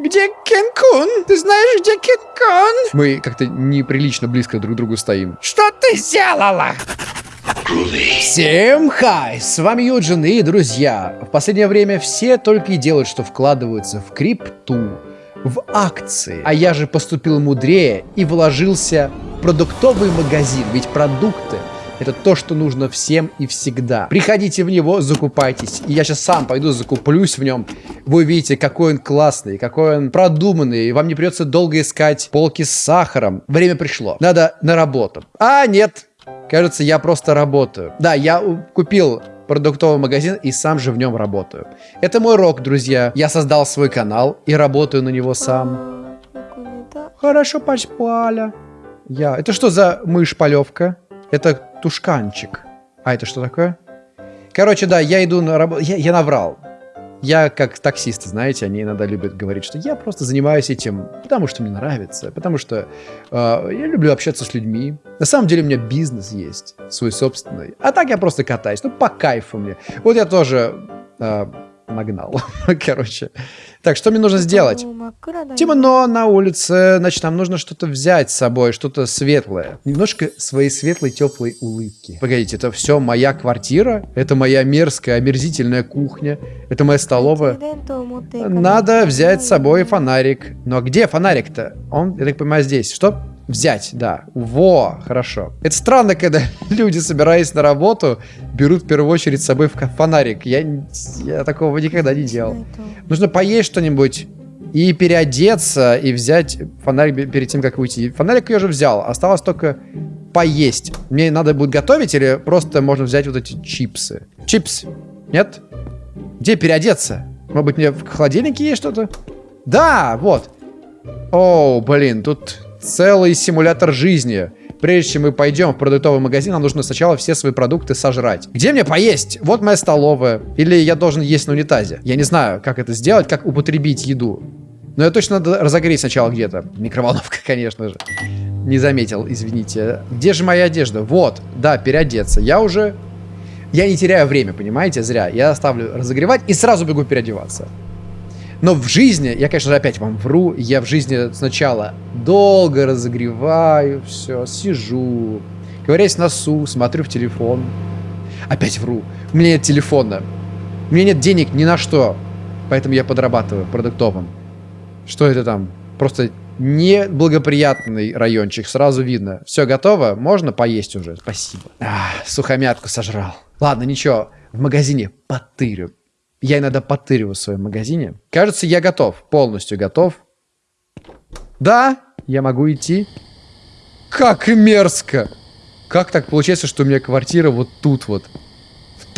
Где Кен-кун? Ты знаешь, где Кен-кун? Мы как-то неприлично близко друг к другу стоим. Что ты сделала? Всем хай! С вами Юджин и друзья. В последнее время все только и делают, что вкладываются в крипту, в акции. А я же поступил мудрее и вложился в продуктовый магазин. Ведь продукты это то, что нужно всем и всегда. Приходите в него, закупайтесь. И я сейчас сам пойду закуплюсь в нем. Вы увидите, какой он классный, какой он продуманный. И вам не придется долго искать полки с сахаром. Время пришло. Надо на работу. А, нет. Кажется, я просто работаю. Да, я купил продуктовый магазин и сам же в нем работаю. Это мой рок, друзья. Я создал свой канал и работаю на него сам. Хорошо поспали. Я. Это что за мышь-полевка? Это тушканчик. А это что такое? Короче, да, я иду на работу. Я, я наврал. Я как таксист, знаете, они иногда любят говорить, что я просто занимаюсь этим, потому что мне нравится, потому что э, я люблю общаться с людьми. На самом деле у меня бизнес есть, свой собственный. А так я просто катаюсь, ну по кайфу мне. Вот я тоже э, нагнал, короче. Так, что мне нужно сделать? Темно на улице, значит, нам нужно что-то взять с собой, что-то светлое. Немножко своей светлой, теплой улыбки. Погодите, это все моя квартира? Это моя мерзкая, омерзительная кухня? Это моя столовая? Надо взять с собой фонарик. Но где фонарик-то? Он, я так понимаю, здесь. Что? Взять, да. Во, хорошо. Это странно, когда люди, собираясь на работу, берут в первую очередь с собой фонарик. Я, я такого никогда не делал. Нужно поесть что-нибудь и переодеться, и взять фонарик перед тем, как уйти. Фонарик я уже взял, осталось только поесть. Мне надо будет готовить или просто можно взять вот эти чипсы? Чипс. Нет? Где переодеться? Может быть, мне в холодильнике есть что-то? Да, вот. О, блин, тут целый симулятор жизни. Прежде чем мы пойдем в продуктовый магазин, нам нужно сначала все свои продукты сожрать. Где мне поесть? Вот моя столовая. Или я должен есть на унитазе. Я не знаю, как это сделать, как употребить еду. Но я точно надо разогреть сначала где-то. Микроволновка, конечно же. Не заметил, извините. Где же моя одежда? Вот, да, переодеться. Я уже... Я не теряю время, понимаете, зря. Я оставлю разогревать и сразу бегу переодеваться. Но в жизни, я, конечно же, опять вам вру, я в жизни сначала долго разогреваю, все, сижу, ковыряюсь носу, смотрю в телефон. Опять вру. У меня нет телефона. У меня нет денег ни на что. Поэтому я подрабатываю продуктовым. Что это там? Просто неблагоприятный райончик, сразу видно. Все готово? Можно поесть уже? Спасибо. Ах, сухомятку сожрал. Ладно, ничего, в магазине потырю. Я иногда потыриваю в своем магазине. Кажется, я готов. Полностью готов. Да, я могу идти. Как мерзко! Как так получается, что у меня квартира вот тут вот?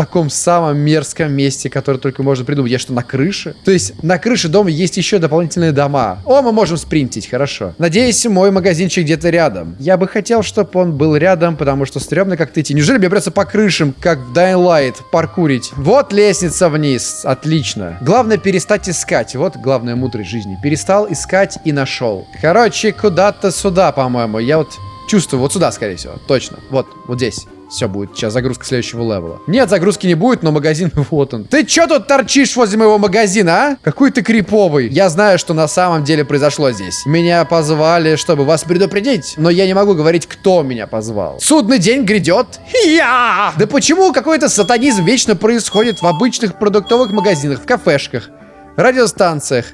Таком самом мерзком месте, которое только можно придумать. Я что, на крыше? То есть на крыше дома есть еще дополнительные дома. О, мы можем спринтить, хорошо. Надеюсь, мой магазинчик где-то рядом. Я бы хотел, чтобы он был рядом, потому что стрёмно как-то идти. Неужели мне придется по крышам, как в Dying Light, паркурить? Вот лестница вниз. Отлично. Главное перестать искать. Вот главная мудрость жизни. Перестал искать и нашел. Короче, куда-то сюда, по-моему. Я вот чувствую, вот сюда, скорее всего. Точно. Вот, вот здесь. Все будет. Сейчас загрузка следующего левела. Нет, загрузки не будет, но магазин вот он. Ты что тут торчишь возле моего магазина, а? Какой ты криповый. Я знаю, что на самом деле произошло здесь. Меня позвали, чтобы вас предупредить, но я не могу говорить, кто меня позвал. Судный день грядет. Я! Да почему какой-то сатанизм вечно происходит в обычных продуктовых магазинах, в кафешках, радиостанциях?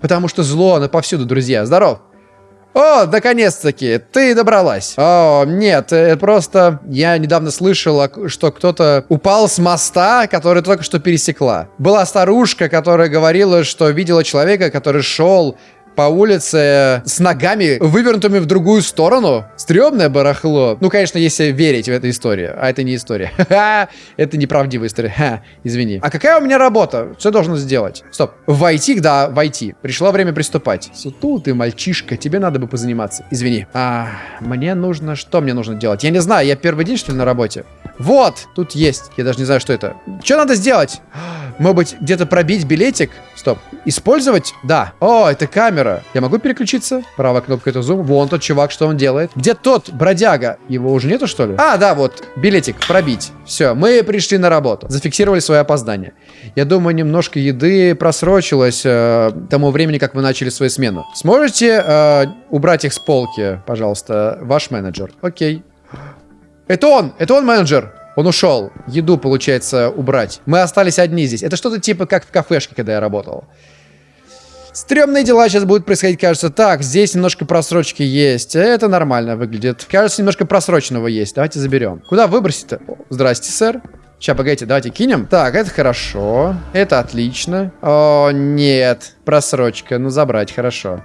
Потому что зло, оно повсюду, друзья. Здоров. О, наконец-таки, ты добралась. О, нет, это просто... Я недавно слышала, что кто-то упал с моста, который только что пересекла. Была старушка, которая говорила, что видела человека, который шел по улице с ногами, вывернутыми в другую сторону. Стрёмное барахло. Ну, конечно, если верить в эту историю. А это не история. это неправдивая история. Извини. А какая у меня работа? Что я должен сделать? Стоп. Войти, да, войти. Пришло время приступать. Сутул ты, мальчишка, тебе надо бы позаниматься. Извини. А, мне нужно... Что мне нужно делать? Я не знаю, я первый день, что ли, на работе? Вот, тут есть. Я даже не знаю, что это. Что надо сделать? Может быть, где-то пробить билетик? Стоп. Использовать? Да. О, это камера. Я могу переключиться? Правая кнопка это зум. Вон тот чувак, что он делает. Где тот бродяга? Его уже нету, что ли? А, да, вот. Билетик. Пробить. Все, мы пришли на работу. Зафиксировали свое опоздание. Я думаю, немножко еды просрочилось э, тому времени, как вы начали свою смену. Сможете э, убрать их с полки, пожалуйста, ваш менеджер? Окей. Это он! Это он менеджер! Он ушел. Еду, получается, убрать. Мы остались одни здесь. Это что-то типа как в кафешке, когда я работал. Стремные дела сейчас будут происходить, кажется. Так, здесь немножко просрочки есть. Это нормально выглядит. Кажется, немножко просроченного есть. Давайте заберем. Куда выбросить-то? Здрасте, сэр. Сейчас, погодите, давайте кинем. Так, это хорошо. Это отлично. О, нет. Просрочка. Ну, забрать, хорошо.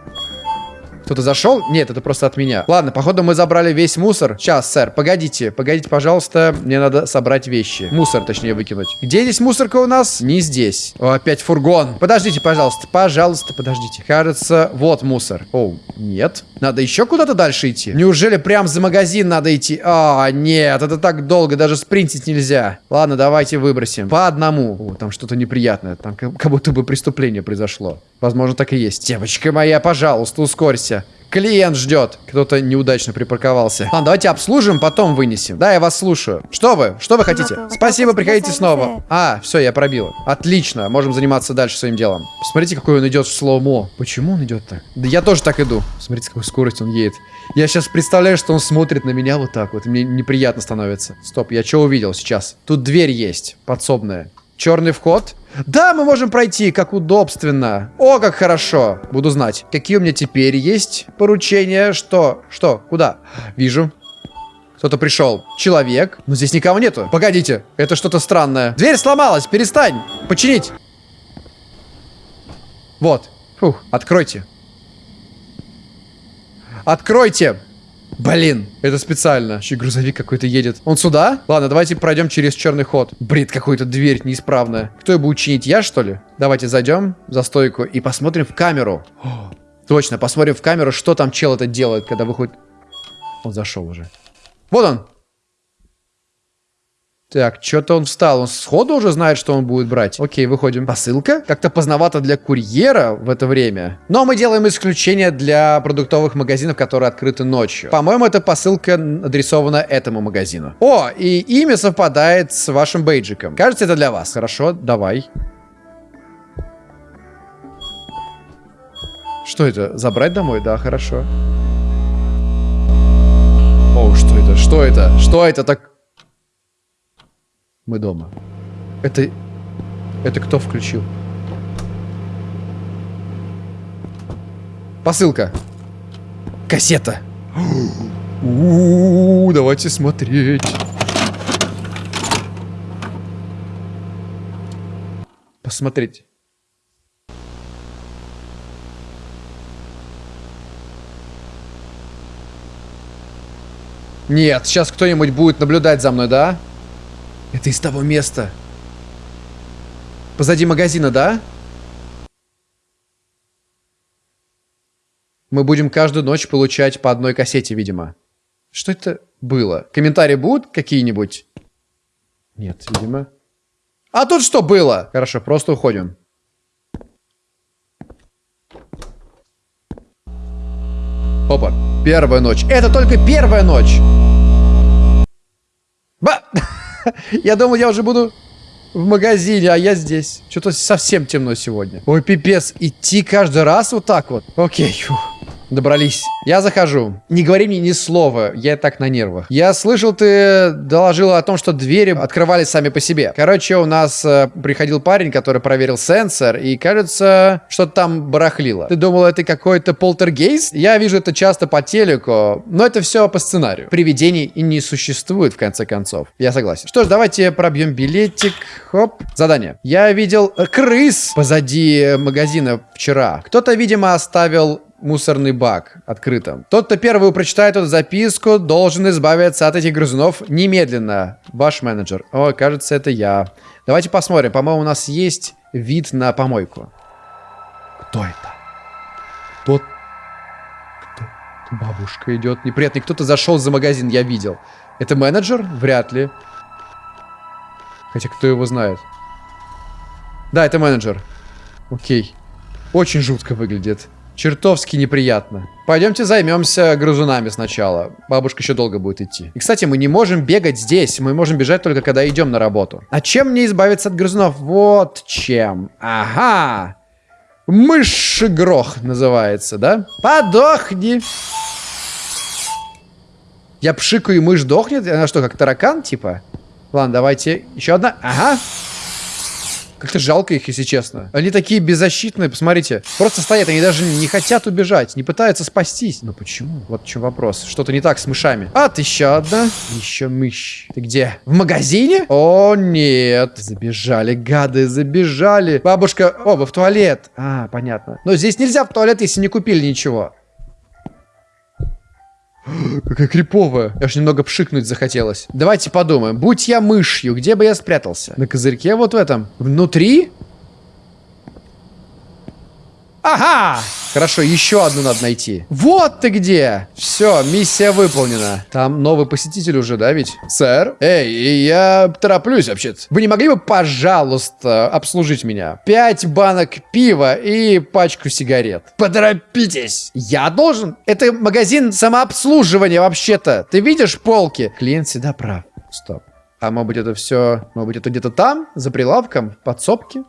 Кто-то зашел? Нет, это просто от меня. Ладно, походу мы забрали весь мусор. Сейчас, сэр, погодите. Погодите, пожалуйста. Мне надо собрать вещи. Мусор, точнее, выкинуть. Где здесь мусорка у нас? Не здесь. О, опять фургон. Подождите, пожалуйста. Пожалуйста, подождите. Кажется, вот мусор. О, нет. Надо еще куда-то дальше идти? Неужели прям за магазин надо идти? А, нет, это так долго, даже спринтить нельзя. Ладно, давайте выбросим. По одному. О, там что-то неприятное. Там как, будто бы преступление произошло. Возможно, так и есть. Девочка моя, пожалуйста, ускорься. Клиент ждет. Кто-то неудачно припарковался. Ладно, давайте обслужим, потом вынесем. Да, я вас слушаю. Что вы? Что вы хотите? Спасибо, приходите снова. А, все, я пробил. Отлично, можем заниматься дальше своим делом. Посмотрите, какой он идет в слоумо. Почему он идет так? Да я тоже так иду. Смотрите, какой скоростью он едет. Я сейчас представляю, что он смотрит на меня вот так вот. Мне неприятно становится. Стоп, я что увидел сейчас? Тут дверь есть, подсобная. Черный вход. Да, мы можем пройти, как удобственно. О, как хорошо. Буду знать. Какие у меня теперь есть поручения? Что? Что? Куда? Вижу. Кто-то пришел. Человек. Но здесь никого нету. Погодите, это что-то странное. Дверь сломалась, перестань. Починить. Вот. Фух, откройте. Откройте. Блин, это специально. Еще грузовик какой-то едет. Он сюда? Ладно, давайте пройдем через черный ход. Бред, какой-то дверь неисправная. Кто ее будет чинить? Я, что ли? Давайте зайдем за стойку и посмотрим в камеру. О, точно, посмотрим в камеру, что там чел это делает, когда выходит... Он зашел уже. Вот он. Так, что-то он встал. Он сходу уже знает, что он будет брать. Окей, выходим. Посылка? Как-то поздновато для курьера в это время. Но мы делаем исключение для продуктовых магазинов, которые открыты ночью. По-моему, эта посылка адресована этому магазину. О, и имя совпадает с вашим бейджиком. Кажется, это для вас. Хорошо, давай. Что это? Забрать домой? Да, хорошо. О, что это? Что это? Что это так... Мы дома. Это... Это кто включил? Посылка. Кассета. У -у -у, давайте смотреть. Посмотреть. Нет, сейчас кто-нибудь будет наблюдать за мной, да? Это из того места. Позади магазина, да? Мы будем каждую ночь получать по одной кассете, видимо. Что это было? Комментарии будут какие-нибудь? Нет, видимо. А тут что было? Хорошо, просто уходим. Опа, первая ночь. Это только первая ночь. Ба! Я думал, я уже буду в магазине, а я здесь. Что-то совсем темно сегодня. Ой, пипец. Идти каждый раз вот так вот. Окей. Фух. Добрались. Я захожу. Не говори мне ни слова, я так на нервах. Я слышал, ты доложила о том, что двери открывались сами по себе. Короче, у нас э, приходил парень, который проверил сенсор, и кажется, что-то там барахлило. Ты думал, это какой-то полтергейст? Я вижу это часто по телеку, но это все по сценарию. Привидений и не существует, в конце концов. Я согласен. Что ж, давайте пробьем билетик. Хоп. Задание. Я видел э, крыс позади магазина вчера. Кто-то, видимо, оставил мусорный бак открытым. Тот, кто первый прочитает эту записку, должен избавиться от этих грызунов немедленно. Ваш менеджер. О, кажется, это я. Давайте посмотрим. По-моему, у нас есть вид на помойку. Кто это? Кто? Кто? Бабушка идет. Неприятный. Кто-то зашел за магазин, я видел. Это менеджер? Вряд ли. Хотя кто его знает. Да, это менеджер. Окей. Очень жутко выглядит. Чертовски неприятно. Пойдемте займемся грызунами сначала. Бабушка еще долго будет идти. И, кстати, мы не можем бегать здесь. Мы можем бежать только когда идем на работу. А чем мне избавиться от грызунов? Вот чем. Ага. Мышегрох называется, да? Подохни. Я пшикаю, и мышь дохнет? Она что, как таракан, типа? Ладно, давайте. Еще одна. Ага. Как-то жалко их, если честно. Они такие беззащитные, посмотрите. Просто стоят, они даже не хотят убежать, не пытаются спастись. Но почему? Вот в чем вопрос. Что-то не так с мышами. А, ты еще одна. Еще мышь. Ты где? В магазине? О, нет. Забежали, гады, забежали. Бабушка... О, вы в туалет. А, понятно. Но здесь нельзя в туалет, если не купили ничего. Какая криповая. Аж немного пшикнуть захотелось. Давайте подумаем. Будь я мышью, где бы я спрятался? На козырьке вот в этом? Внутри? Ага! Хорошо, еще одну надо найти. Вот ты где! Все, миссия выполнена. Там новый посетитель уже, да, ведь? Сэр? Эй, я тороплюсь вообще-то. Вы не могли бы, пожалуйста, обслужить меня? Пять банок пива и пачку сигарет. Поторопитесь! Я должен? Это магазин самообслуживания вообще-то. Ты видишь полки? Клиент всегда прав. Стоп. А может быть это все... Может быть это где-то там, за прилавком, в подсобке?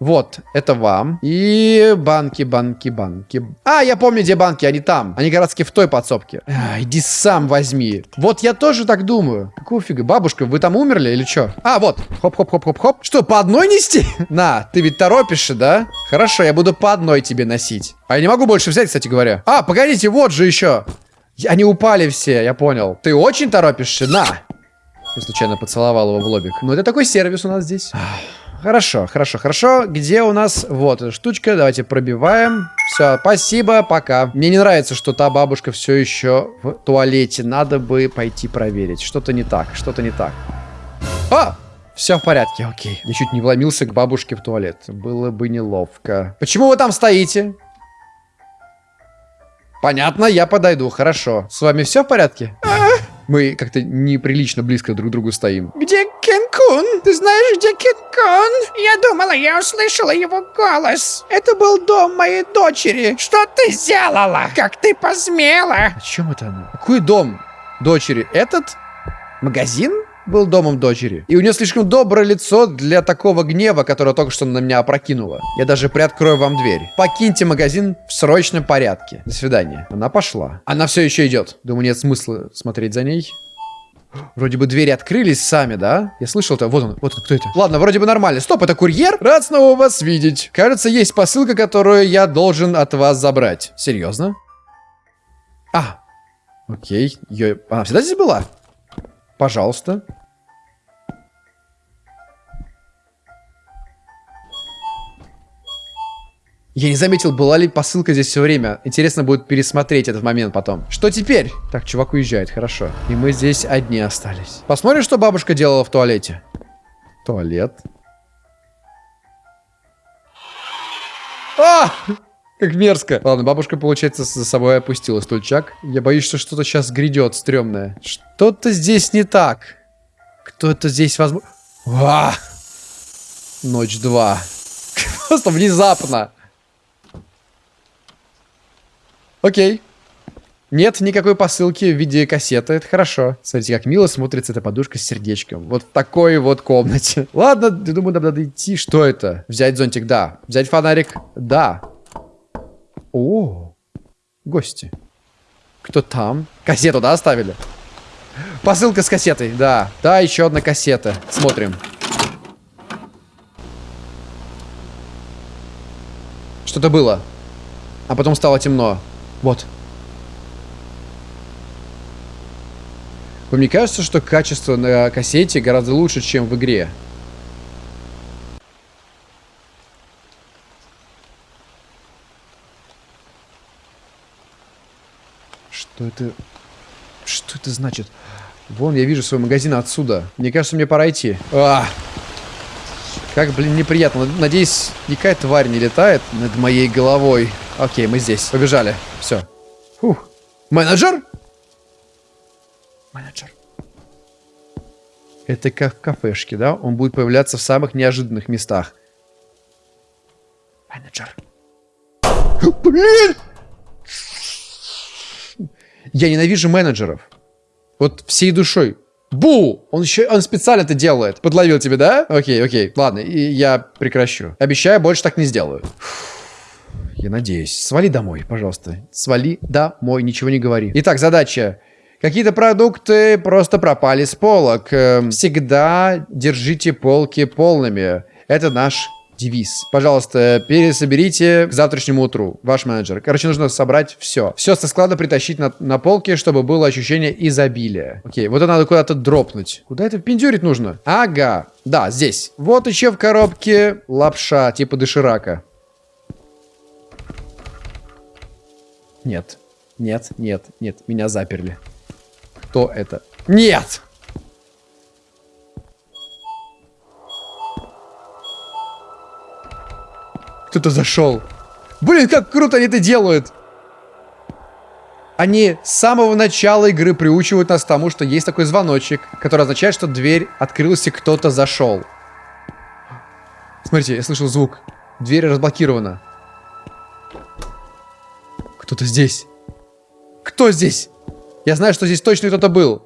Вот, это вам. И банки, банки, банки. А, я помню, где банки, они там. Они раз в той подсобке. А, иди сам возьми. Вот я тоже так думаю. Какого фига? Бабушка, вы там умерли или что? А, вот. Хоп-хоп-хоп-хоп-хоп. Что, по одной нести? На, ты ведь торопишься, да? Хорошо, я буду по одной тебе носить. А я не могу больше взять, кстати говоря. А, погодите, вот же еще. Они упали все, я понял. Ты очень торопишься? На. Я случайно поцеловал его в лобик. Ну, это такой сервис у нас здесь. Хорошо, хорошо, хорошо. Где у нас... Вот эта штучка. Давайте пробиваем. Все, спасибо, пока. Мне не нравится, что та бабушка все еще в туалете. Надо бы пойти проверить. Что-то не так, что-то не так. А! Все в порядке, окей. Я чуть не вломился к бабушке в туалет. Было бы неловко. Почему вы там стоите? Понятно, я подойду, хорошо. С вами все в порядке? Мы как-то неприлично близко друг к другу стоим. Где Кен-кун? Ты знаешь, где Кен-кун? Я думала, я услышала его голос. Это был дом моей дочери. Что ты сделала? Как ты посмела? О чем это она? Какой дом дочери? Этот? Магазин? был домом дочери. И у нее слишком доброе лицо для такого гнева, которое только что на меня опрокинуло. Я даже приоткрою вам дверь. Покиньте магазин в срочном порядке. До свидания. Она пошла. Она все еще идет. Думаю, нет смысла смотреть за ней. Вроде бы двери открылись сами, да? Я слышал это. Вот он, вот он, кто это? Ладно, вроде бы нормально. Стоп, это курьер? Рад снова вас видеть. Кажется, есть посылка, которую я должен от вас забрать. Серьезно? А, окей. Ее... Она всегда здесь была? Пожалуйста. Я не заметил, была ли посылка здесь все время. Интересно будет пересмотреть этот момент потом. Что теперь? Так, чувак уезжает, хорошо. И мы здесь одни остались. Посмотрим, что бабушка делала в туалете. Туалет. А! Как мерзко. Ладно, бабушка, получается, за собой опустила стульчак. Я боюсь, что что-то сейчас грядет стрёмное. Что-то здесь не так. Кто-то здесь возможно... Ночь 2. Просто внезапно. Окей. Нет никакой посылки в виде кассеты, это хорошо. Смотрите, как мило смотрится эта подушка с сердечком. Вот в такой вот комнате. Ладно, я думаю, нам надо идти. Что это? Взять зонтик? Да. Взять фонарик? Да. О, гости. Кто там? Кассету, да, оставили? Посылка с кассетой, да. Да, еще одна кассета. Смотрим. Что-то было. А потом стало темно. Вот. Мне кажется, что качество на кассете гораздо лучше, чем в игре. Что это... Что это значит? Вон, я вижу свой магазин отсюда. Мне кажется, мне пора идти. А! Как, блин, неприятно. Надеюсь, никакая тварь не летает над моей головой. Окей, мы здесь. Побежали. Все. Фух. Менеджер? Менеджер. Это как в кафешке, да? Он будет появляться в самых неожиданных местах. Менеджер. Блин! Я ненавижу менеджеров. Вот всей душой. Бу! Он еще, он специально это делает. Подловил тебя, да? Окей, окей. Ладно, и я прекращу. Обещаю, больше так не сделаю. Я надеюсь. Свали домой, пожалуйста. Свали домой, ничего не говори. Итак, задача. Какие-то продукты просто пропали с полок. Эм, всегда держите полки полными. Это наш девиз. Пожалуйста, пересоберите к завтрашнему утру. Ваш менеджер. Короче, нужно собрать все. Все со склада притащить на, на полке, чтобы было ощущение изобилия. Окей, вот это надо куда-то дропнуть. Куда это пиндюрить нужно? Ага. Да, здесь. Вот еще в коробке лапша, типа доширака. Нет. Нет, нет, нет. Меня заперли. Кто это? Нет! Кто-то зашел. Блин, как круто они это делают. Они с самого начала игры приучивают нас к тому, что есть такой звоночек, который означает, что дверь открылась и кто-то зашел. Смотрите, я слышал звук. Дверь разблокирована. Кто-то здесь. Кто здесь? Я знаю, что здесь точно кто-то был.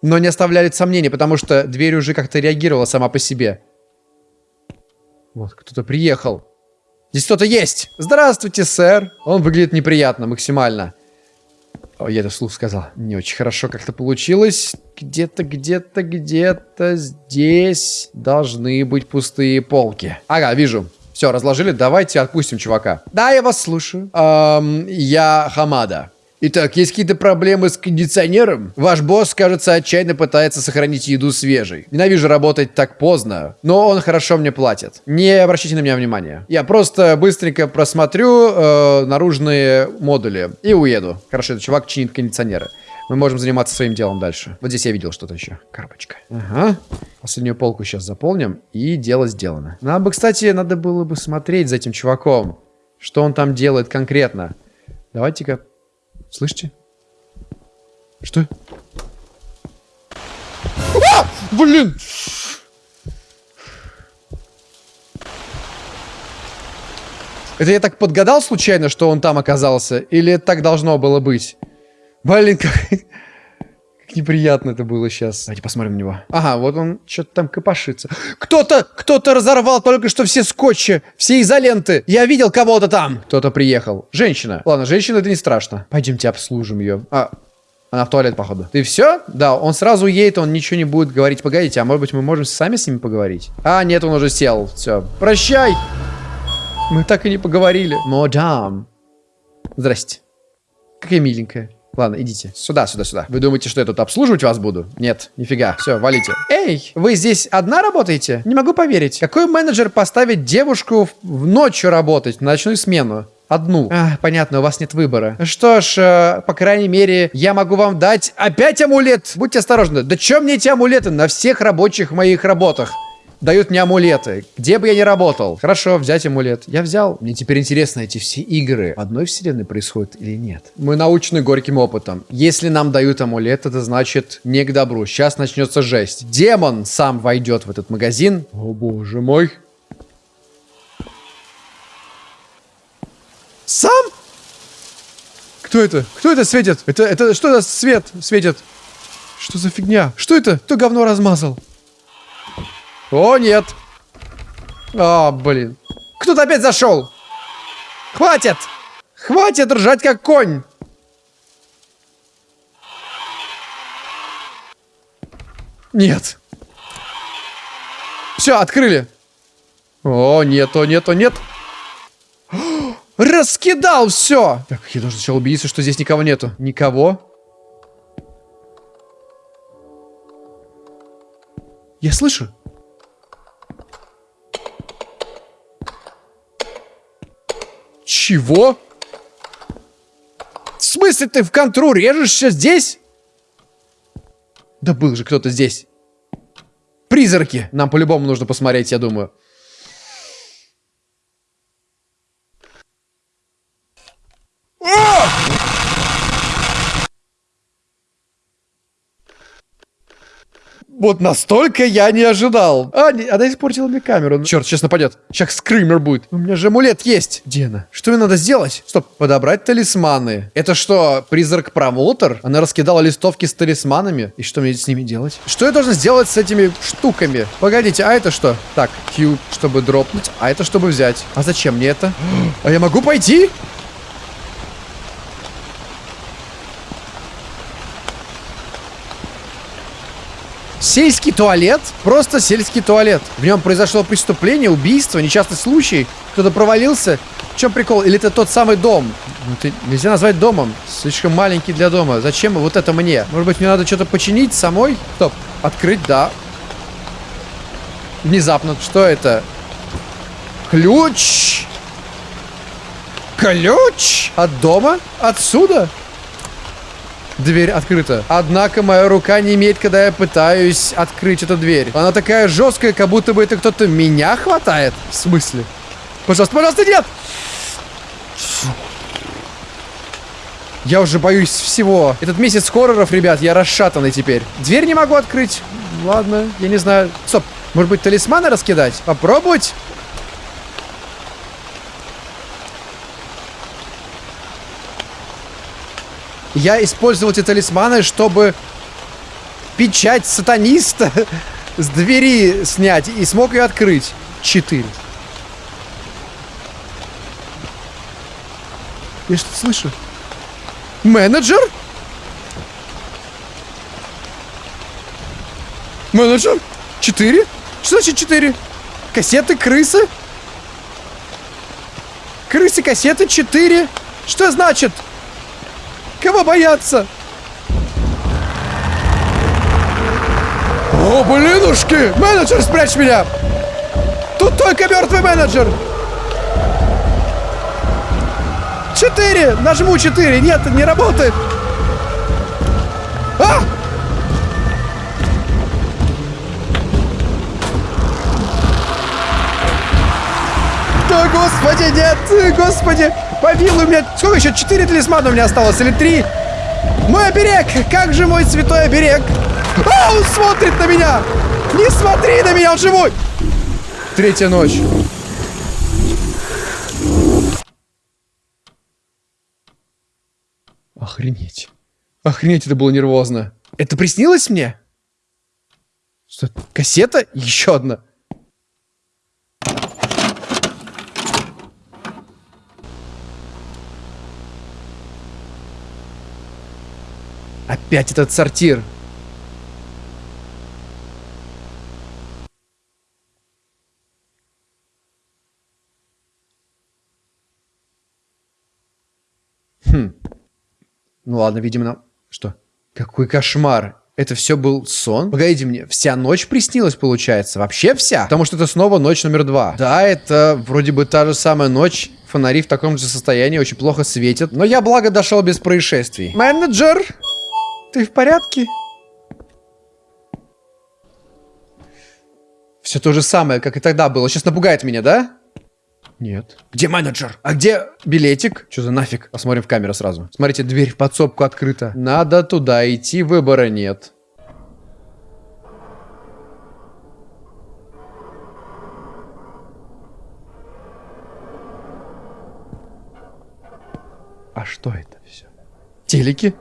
Но не оставляет сомнений, потому что дверь уже как-то реагировала сама по себе. Вот, кто-то приехал. Здесь кто-то есть. Здравствуйте, сэр. Он выглядит неприятно, максимально. О, я это вслух сказал. Не очень хорошо как-то получилось. Где-то, где-то, где-то здесь должны быть пустые полки. Ага, вижу. Все, разложили. Давайте отпустим чувака. Да, я вас слушаю. Эм, я Хамада. Итак, есть какие-то проблемы с кондиционером? Ваш босс, кажется, отчаянно пытается сохранить еду свежей. Ненавижу работать так поздно, но он хорошо мне платит. Не обращайте на меня внимания. Я просто быстренько просмотрю э, наружные модули и уеду. Хорошо, этот чувак чинит кондиционеры. Мы можем заниматься своим делом дальше. Вот здесь я видел что-то еще. Коробочка. Ага. Последнюю полку сейчас заполним. И дело сделано. Надо бы, кстати, надо было бы смотреть за этим чуваком. Что он там делает конкретно. Давайте-ка Слышите? Что? А! Блин! Это я так подгадал случайно, что он там оказался? Или так должно было быть? Блин, как... Как неприятно это было сейчас. Давайте посмотрим на него. Ага, вот он что-то там копошится. Кто-то, кто-то разорвал только что все скотчи, все изоленты. Я видел кого-то там. Кто-то приехал. Женщина. Ладно, женщина это не страшно. Пойдемте обслужим ее. А, она в туалет, походу. Ты все? Да, он сразу едет, он ничего не будет говорить. Погодите, а может быть мы можем сами с ними поговорить? А, нет, он уже сел. Все. Прощай. Мы так и не поговорили. Мадам. Здрасте. Какая миленькая. Ладно, идите. Сюда, сюда, сюда. Вы думаете, что я тут обслуживать вас буду? Нет, нифига. Все, валите. Эй, вы здесь одна работаете? Не могу поверить. Какой менеджер поставит девушку в ночью работать, на ночную смену? Одну. А, понятно, у вас нет выбора. Что ж, э, по крайней мере, я могу вам дать опять амулет. Будьте осторожны. Да чем мне эти амулеты на всех рабочих моих работах? Дают мне амулеты. Где бы я ни работал. Хорошо, взять амулет. Я взял. Мне теперь интересно, эти все игры в одной вселенной происходят или нет. Мы научены горьким опытом. Если нам дают амулет, это значит не к добру. Сейчас начнется жесть. Демон сам войдет в этот магазин. О боже мой. Сам? Кто это? Кто это светит? Это, это что это свет светит? Что за фигня? Что это? Кто говно размазал? О, нет. А, блин. Кто-то опять зашел. Хватит. Хватит ржать как конь. Нет. Все, открыли. О, нет, о, нет, о, нет. Раскидал все. Так, я должен сначала убедиться, что здесь никого нету. Никого. Я слышу. Чего? В смысле ты в контру режешься здесь? Да был же кто-то здесь. Призраки. Нам по-любому нужно посмотреть, я думаю. Вот настолько я не ожидал. А, не, она испортила мне камеру. Черт, сейчас нападет. Сейчас скример будет. У меня же амулет есть. Где она? Что мне надо сделать? Стоп, подобрать талисманы. Это что, призрак-промоутер? Она раскидала листовки с талисманами. И что мне с ними делать? Что я должен сделать с этими штуками? Погодите, а это что? Так, Q, чтобы дропнуть. А это чтобы взять. А зачем мне это? А я могу пойти? Сельский туалет? Просто сельский туалет. В нем произошло преступление, убийство, несчастный случай. Кто-то провалился. В чем прикол? Или это тот самый дом? Ну, это нельзя назвать домом. Слишком маленький для дома. Зачем вот это мне? Может быть, мне надо что-то починить самой? Стоп. Открыть, да. Внезапно. Что это? Ключ. Ключ? От дома? Отсюда? Дверь открыта. Однако моя рука не имеет, когда я пытаюсь открыть эту дверь. Она такая жесткая, как будто бы это кто-то меня хватает. В смысле? Пожалуйста, пожалуйста, нет! Я уже боюсь всего. Этот месяц хорроров, ребят, я расшатанный теперь. Дверь не могу открыть. Ладно, я не знаю. Стоп, может быть талисманы раскидать? Попробовать? Я использовал эти талисманы, чтобы печать сатаниста с двери снять и смог ее открыть. Четыре. Я что-то слышу. Менеджер? Менеджер? Четыре? Что значит четыре? Кассеты, крысы? Крысы, кассеты, четыре? Что значит? Кого бояться? О, блинушки! Менеджер, спрячь меня! Тут только мертвый менеджер! Четыре! Нажму четыре! Нет, не работает! А! Да, господи, нет! Господи! Помилуй меня. Сколько еще? Четыре талисмана у меня осталось? Или три? Мой оберег! Как же мой святой оберег? А, он смотрит на меня! Не смотри на меня, он живой! Третья ночь. Охренеть. Охренеть, это было нервозно. Это приснилось мне? Что? Кассета? Еще одна. Опять этот сортир. Хм. Ну ладно, видимо, нам... Что? Какой кошмар. Это все был сон? Погодите мне, вся ночь приснилась, получается? Вообще вся? Потому что это снова ночь номер два. Да, это вроде бы та же самая ночь. Фонари в таком же состоянии очень плохо светят. Но я, благо, дошел без происшествий. Менеджер! Ты в порядке? Все то же самое, как и тогда было. Сейчас напугает меня, да? Нет. Где менеджер? А где билетик? Что за нафиг? Посмотрим в камеру сразу. Смотрите, дверь в подсобку открыта. Надо туда идти, выбора нет. А что это все? Телеки?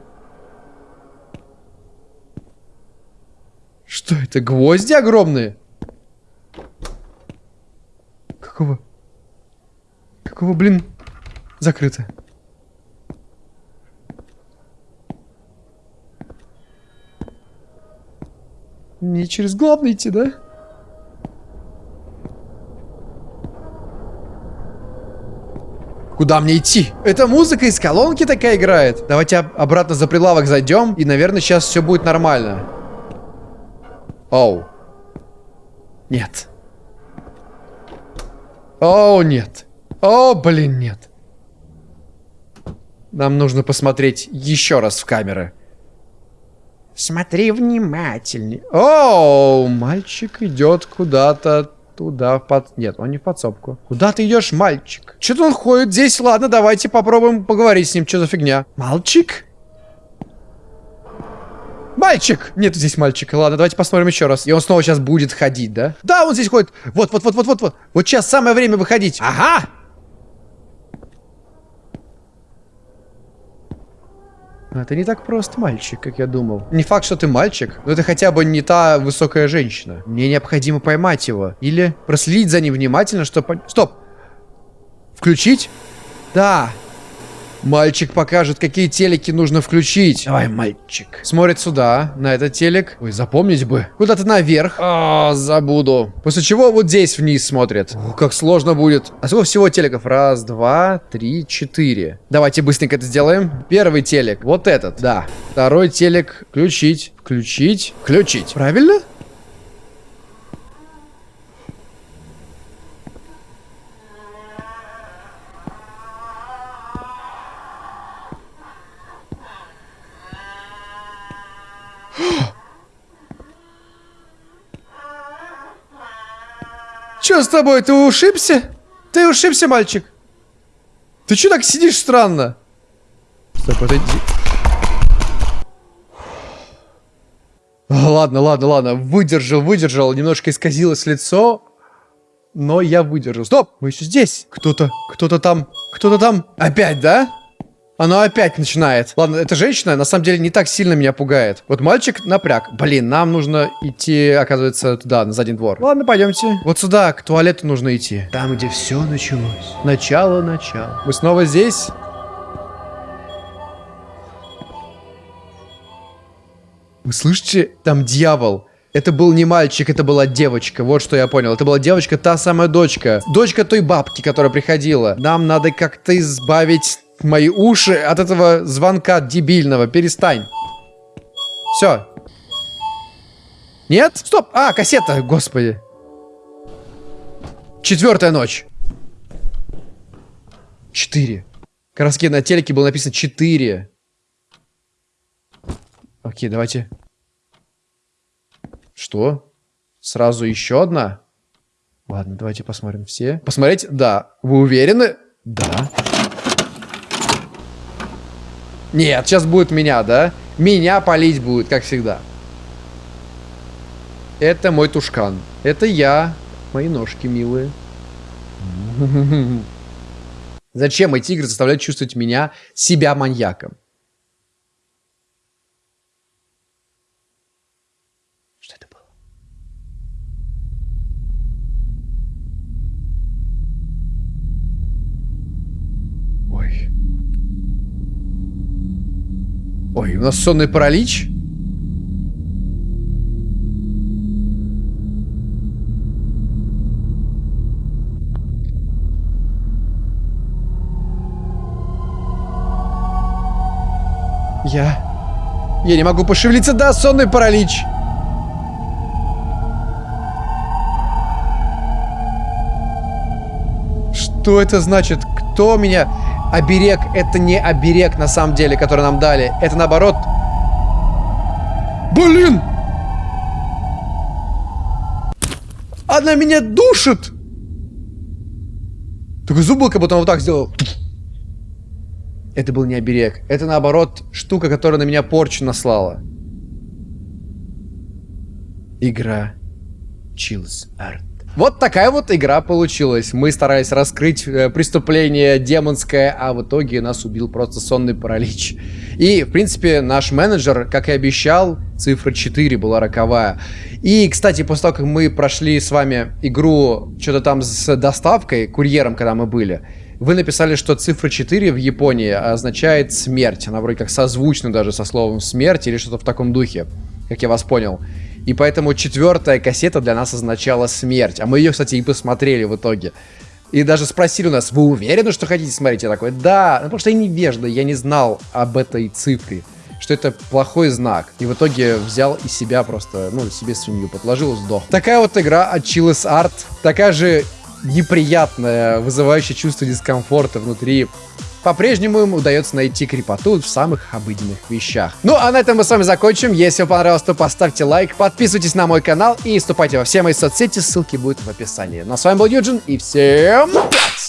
Что это, гвозди огромные? Какого? Какого, блин, закрыто? Не через главный идти, да? Куда мне идти? Это музыка из колонки такая играет. Давайте обратно за прилавок зайдем. И, наверное, сейчас все будет нормально. Оу. Нет. Оу, нет. О, блин, нет. Нам нужно посмотреть еще раз в камеры. Смотри внимательнее. Оу, мальчик идет куда-то туда, под... Нет, он не в подсобку. Куда ты идешь, мальчик? Что-то он ходит здесь. Ладно, давайте попробуем поговорить с ним. Что за фигня? Мальчик? Мальчик! Нет здесь мальчика. Ладно, давайте посмотрим еще раз. И он снова сейчас будет ходить, да? Да, он здесь ходит. Вот, вот, вот, вот, вот, вот. Вот сейчас самое время выходить. Ага! Это не так просто, мальчик, как я думал. Не факт, что ты мальчик, но это хотя бы не та высокая женщина. Мне необходимо поймать его. Или проследить за ним внимательно, чтобы... Стоп! Включить? Да. Мальчик покажет, какие телеки нужно включить. Давай, мальчик. Смотрит сюда, на этот телек. Ой, запомнить бы. Куда-то наверх. А, забуду. После чего вот здесь вниз смотрит. О, как сложно будет. А сколько всего телеков? Раз, два, три, четыре. Давайте быстренько это сделаем. Первый телек. Вот этот, да. Второй телек. Включить, включить, включить. Правильно? Че с тобой? Ты ушибся? Ты ушибся, мальчик? Ты че так сидишь странно? Стоп, отойди. Ладно, ладно, ладно. Выдержал, выдержал. Немножко исказилось лицо. Но я выдержал. Стоп! Мы еще здесь. Кто-то, кто-то там, кто-то там. Опять, да? Оно опять начинает. Ладно, эта женщина на самом деле не так сильно меня пугает. Вот мальчик напряг. Блин, нам нужно идти, оказывается, туда, на задний двор. Ладно, пойдемте. Вот сюда, к туалету нужно идти. Там, где все началось. Начало, начало. Мы снова здесь. Вы слышите? Там дьявол. Это был не мальчик, это была девочка. Вот что я понял. Это была девочка, та самая дочка. Дочка той бабки, которая приходила. Нам надо как-то избавить мои уши от этого звонка дебильного. Перестань. Все. Нет? Стоп. А, кассета, господи. Четвертая ночь. Четыре. Краски на телеке было написано четыре. Окей, давайте. Что? Сразу еще одна? Ладно, давайте посмотрим все. Посмотреть? Да. Вы уверены? Да. Нет, сейчас будет меня, да? Меня полить будет, как всегда. Это мой тушкан. Это я. Мои ножки милые. Зачем эти игры заставляют чувствовать меня, себя маньяком? Что это было? Ой. Ой, у нас сонный паралич? Я... Я не могу пошевелиться, да, сонный паралич. Что это значит? Кто меня... Оберег — это не оберег, на самом деле, который нам дали. Это, наоборот... Блин! Она меня душит! Такой зуб был, как будто он вот так сделал. Это был не оберег. Это, наоборот, штука, которая на меня порчу наслала. Игра Chills Art. Вот такая вот игра получилась. Мы старались раскрыть э, преступление демонское, а в итоге нас убил просто сонный паралич. И, в принципе, наш менеджер, как и обещал, цифра 4 была роковая. И, кстати, после того, как мы прошли с вами игру что-то там с доставкой, курьером, когда мы были, вы написали, что цифра 4 в Японии означает смерть. Она вроде как созвучна даже со словом смерть или что-то в таком духе, как я вас понял. И поэтому четвертая кассета для нас означала смерть. А мы ее, кстати, и посмотрели в итоге. И даже спросили у нас, вы уверены, что хотите смотреть? Я такой, да, ну, потому что я невежда, я не знал об этой цифре, что это плохой знак. И в итоге взял и себя просто, ну, себе свинью подложил сдох. Такая вот игра от Chillis Art, такая же неприятная, вызывающая чувство дискомфорта внутри по-прежнему им удается найти крепоту в самых обыденных вещах. Ну, а на этом мы с вами закончим. Если вам понравилось, то поставьте лайк, подписывайтесь на мой канал и вступайте во все мои соцсети, ссылки будут в описании. Ну, а с вами был Юджин, и всем пять!